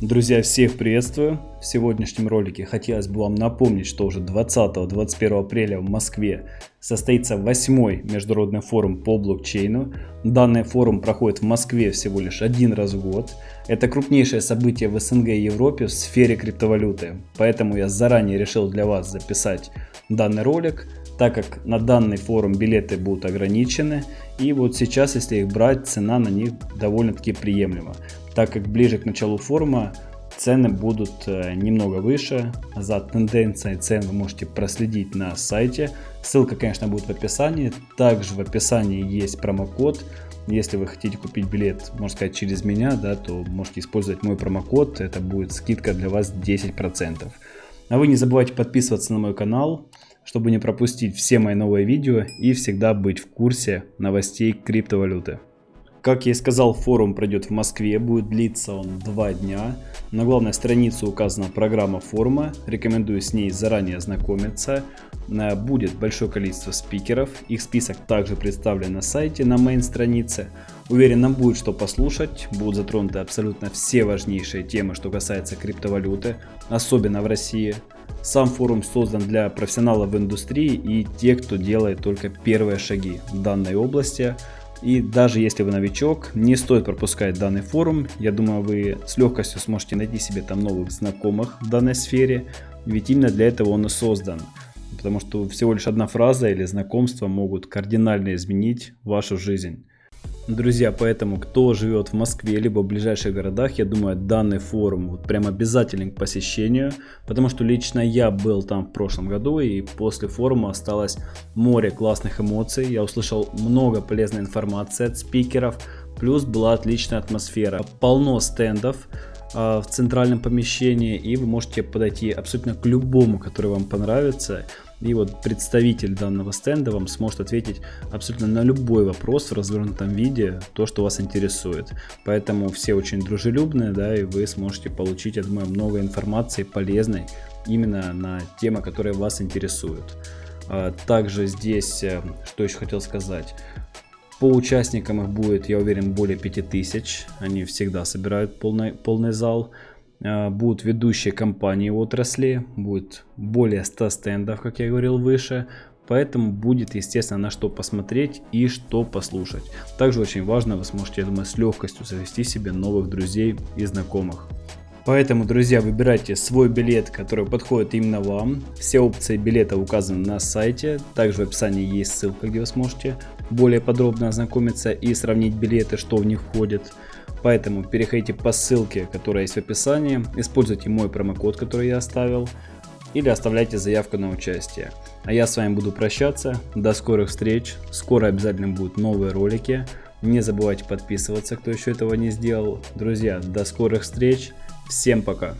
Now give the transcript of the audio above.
Друзья, всех приветствую! В сегодняшнем ролике хотелось бы вам напомнить, что уже 20-21 апреля в Москве состоится 8 международный форум по блокчейну. Данный форум проходит в Москве всего лишь один раз в год. Это крупнейшее событие в СНГ и Европе в сфере криптовалюты. Поэтому я заранее решил для вас записать данный ролик, так как на данный форум билеты будут ограничены. И вот сейчас, если их брать, цена на них довольно-таки приемлема так как ближе к началу форума цены будут э, немного выше. За тенденцией цен вы можете проследить на сайте. Ссылка, конечно, будет в описании. Также в описании есть промокод. Если вы хотите купить билет, можно сказать, через меня, да, то можете использовать мой промокод. Это будет скидка для вас 10%. А вы не забывайте подписываться на мой канал, чтобы не пропустить все мои новые видео и всегда быть в курсе новостей криптовалюты. Как я и сказал, форум пройдет в Москве, будет длиться он два дня. На главной странице указана программа форума, рекомендую с ней заранее ознакомиться. Э, будет большое количество спикеров, их список также представлен на сайте, на мейн странице. Уверен, нам будет что послушать, будут затронуты абсолютно все важнейшие темы, что касается криптовалюты, особенно в России. Сам форум создан для профессионалов в индустрии и тех, кто делает только первые шаги в данной области. И даже если вы новичок, не стоит пропускать данный форум. Я думаю, вы с легкостью сможете найти себе там новых знакомых в данной сфере. Ведь именно для этого он и создан. Потому что всего лишь одна фраза или знакомство могут кардинально изменить вашу жизнь. Друзья, поэтому кто живет в Москве либо в ближайших городах, я думаю, данный форум вот прям обязателен к посещению, потому что лично я был там в прошлом году и после форума осталось море классных эмоций, я услышал много полезной информации от спикеров, плюс была отличная атмосфера, полно стендов, а, в центральном помещении и вы можете подойти абсолютно к любому, который вам понравится и вот представитель данного стенда вам сможет ответить абсолютно на любой вопрос в развернутом виде, то, что вас интересует. Поэтому все очень дружелюбные, да, и вы сможете получить, я думаю, много информации полезной именно на темы, которые вас интересуют. А, также здесь, э, что еще хотел сказать, по участникам их будет, я уверен, более 5000. Они всегда собирают полный, полный зал. А, будут ведущие компании отрасли, будет более 100 стендов, как я говорил выше, поэтому будет, естественно, на что посмотреть и что послушать. Также очень важно, вы сможете, я думаю, с легкостью завести себе новых друзей и знакомых. Поэтому, друзья, выбирайте свой билет, который подходит именно вам. Все опции билета указаны на сайте. Также в описании есть ссылка, где вы сможете более подробно ознакомиться и сравнить билеты, что в них входит. Поэтому переходите по ссылке, которая есть в описании, используйте мой промокод, который я оставил, или оставляйте заявку на участие. А я с вами буду прощаться, до скорых встреч, скоро обязательно будут новые ролики, не забывайте подписываться, кто еще этого не сделал. Друзья, до скорых встреч, всем пока!